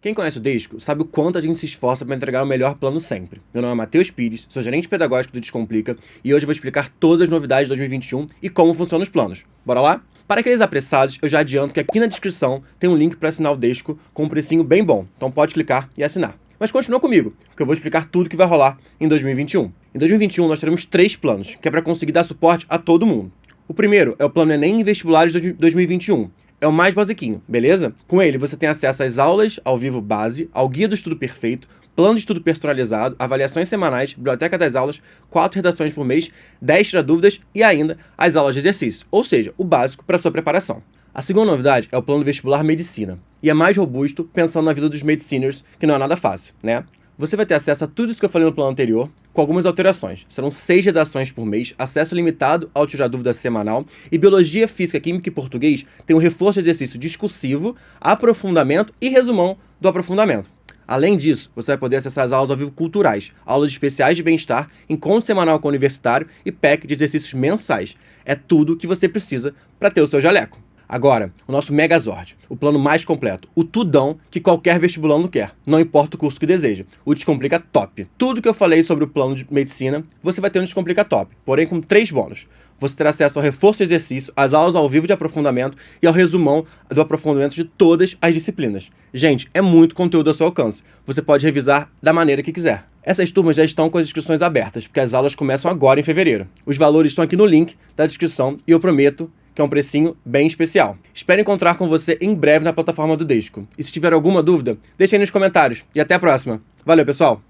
Quem conhece o Desco sabe o quanto a gente se esforça para entregar o melhor plano sempre. Meu nome é Matheus Pires, sou gerente pedagógico do Descomplica e hoje eu vou explicar todas as novidades de 2021 e como funcionam os planos. Bora lá? Para aqueles apressados, eu já adianto que aqui na descrição tem um link para assinar o Desco com um precinho bem bom, então pode clicar e assinar. Mas continua comigo, porque eu vou explicar tudo que vai rolar em 2021. Em 2021 nós teremos três planos, que é para conseguir dar suporte a todo mundo. O primeiro é o plano Enem e Vestibulares 2021, é o mais basiquinho, beleza? Com ele, você tem acesso às aulas ao vivo base, ao guia do estudo perfeito, plano de estudo personalizado, avaliações semanais, biblioteca das aulas, quatro redações por mês, 10 tira dúvidas e ainda as aulas de exercício, ou seja, o básico para sua preparação. A segunda novidade é o plano vestibular medicina, e é mais robusto pensando na vida dos mediciners, que não é nada fácil, né? Você vai ter acesso a tudo isso que eu falei no plano anterior, com algumas alterações. Serão seis redações por mês, acesso limitado ao Tirar Dúvida semanal, e Biologia, Física, Química e Português tem um reforço de exercício discursivo, aprofundamento e resumão do aprofundamento. Além disso, você vai poder acessar as aulas ao vivo culturais, aulas especiais de bem-estar, encontro semanal com o universitário e pack de exercícios mensais. É tudo que você precisa para ter o seu jaleco. Agora, o nosso Megazord, o plano mais completo, o tudão que qualquer vestibulando quer, não importa o curso que deseja. O Descomplica Top. Tudo que eu falei sobre o plano de medicina, você vai ter no Descomplica Top, porém com três bônus. Você terá acesso ao reforço de exercício, às aulas ao vivo de aprofundamento e ao resumão do aprofundamento de todas as disciplinas. Gente, é muito conteúdo ao seu alcance. Você pode revisar da maneira que quiser. Essas turmas já estão com as inscrições abertas, porque as aulas começam agora em fevereiro. Os valores estão aqui no link da descrição e eu prometo que é um precinho bem especial. Espero encontrar com você em breve na plataforma do Desco. E se tiver alguma dúvida, deixe aí nos comentários. E até a próxima. Valeu, pessoal!